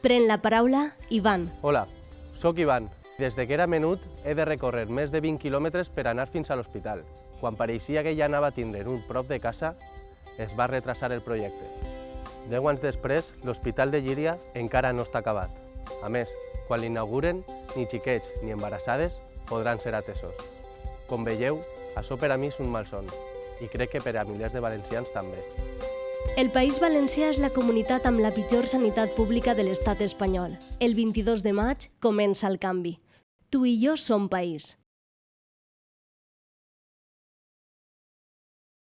Pren la paraula Ivan. Hola, sóc Ivan. Des de que era menut he de recórrer més de 20 quilòmetres per anar fins a l'hospital. Quan pareixia que ja anava a tindre un prop de casa, es va retrasar el projecte. Deu anys després, l'Hospital de Llíria encara no està acabat. A més, quan l'inauguren, ni xiquets ni embarassades podran ser atesos. Com veieu, això per a mi és un malson, i crec que per a milers de valencians també. El País Valencià és la comunitat amb la pitjor sanitat pública de l'estat espanyol. El 22 de maig comença el canvi. Tu i jo som país.